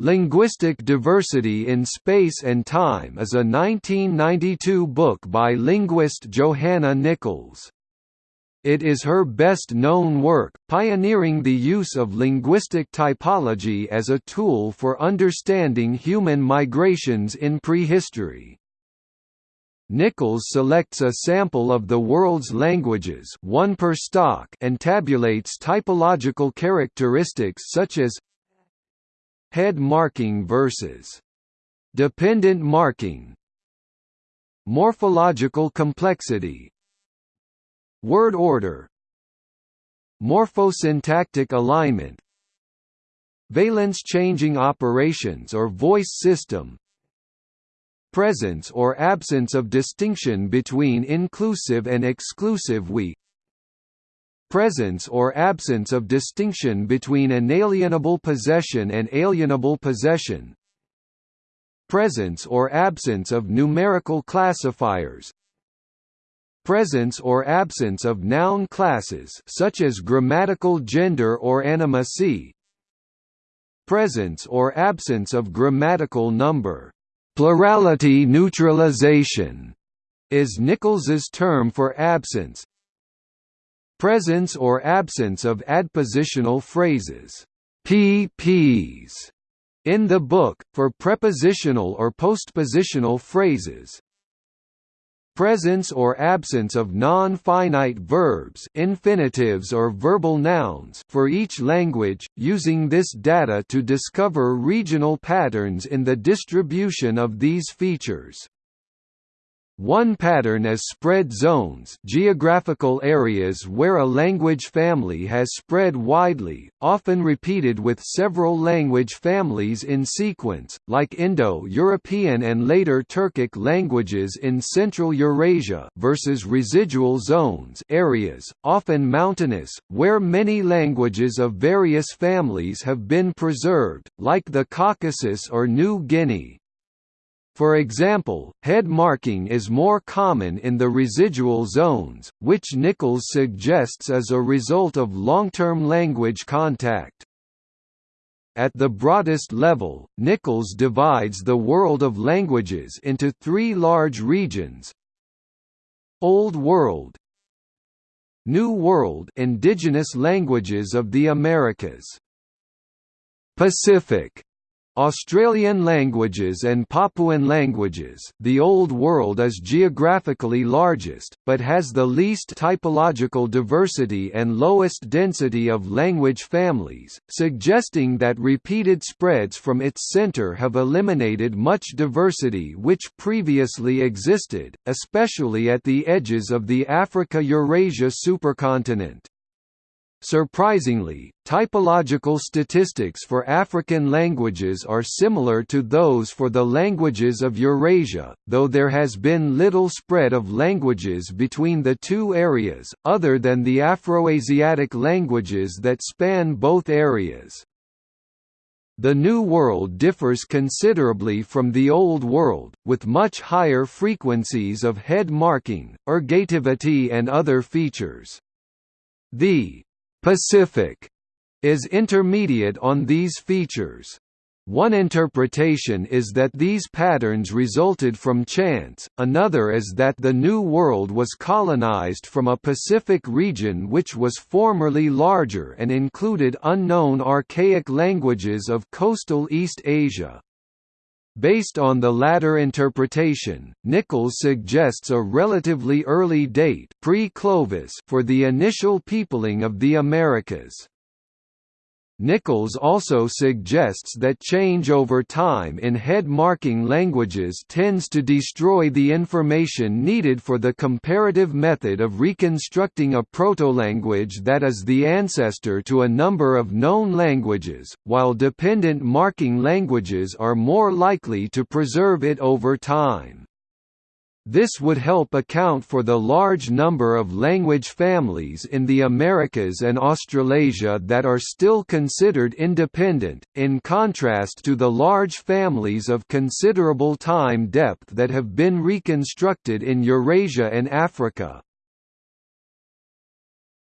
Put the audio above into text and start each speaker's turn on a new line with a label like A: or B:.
A: Linguistic Diversity in Space and Time is a 1992 book by linguist Johanna Nichols. It is her best-known work, pioneering the use of linguistic typology as a tool for understanding human migrations in prehistory. Nichols selects a sample of the world's languages one per stock and tabulates typological characteristics such as Head marking versus dependent marking Morphological complexity Word order Morphosyntactic alignment Valence changing operations or voice system Presence or absence of distinction between inclusive and exclusive we presence or absence of distinction between inalienable possession and alienable possession. Presence or absence of numerical classifiers. Presence or absence of noun classes such as grammatical gender or animacy. Presence or absence of grammatical number. Plurality neutralization is Nichols's term for absence presence or absence of adpositional phrases PPs in the book, for prepositional or postpositional phrases presence or absence of non-finite verbs infinitives or verbal nouns for each language, using this data to discover regional patterns in the distribution of these features. One pattern is spread zones geographical areas where a language family has spread widely, often repeated with several language families in sequence, like Indo-European and later Turkic languages in Central Eurasia versus residual zones areas, often mountainous, where many languages of various families have been preserved, like the Caucasus or New Guinea. For example, head marking is more common in the residual zones, which Nichols suggests as a result of long-term language contact. At the broadest level, Nichols divides the world of languages into three large regions Old World New World indigenous languages of the Americas Pacific Australian languages and Papuan languages the Old World is geographically largest, but has the least typological diversity and lowest density of language families, suggesting that repeated spreads from its centre have eliminated much diversity which previously existed, especially at the edges of the Africa-Eurasia supercontinent. Surprisingly, typological statistics for African languages are similar to those for the languages of Eurasia, though there has been little spread of languages between the two areas, other than the Afroasiatic languages that span both areas. The New World differs considerably from the Old World, with much higher frequencies of head marking, ergativity and other features. The Pacific is intermediate on these features. One interpretation is that these patterns resulted from chance, another is that the New World was colonized from a Pacific region which was formerly larger and included unknown archaic languages of coastal East Asia. Based on the latter interpretation, Nichols suggests a relatively early date pre-Clovis for the initial peopling of the Americas. Nichols also suggests that change over time in head-marking languages tends to destroy the information needed for the comparative method of reconstructing a proto-language that is the ancestor to a number of known languages, while dependent marking languages are more likely to preserve it over time. This would help account for the large number of language families in the Americas and Australasia that are still considered independent, in contrast to the large families of considerable time depth that have been reconstructed in Eurasia and Africa.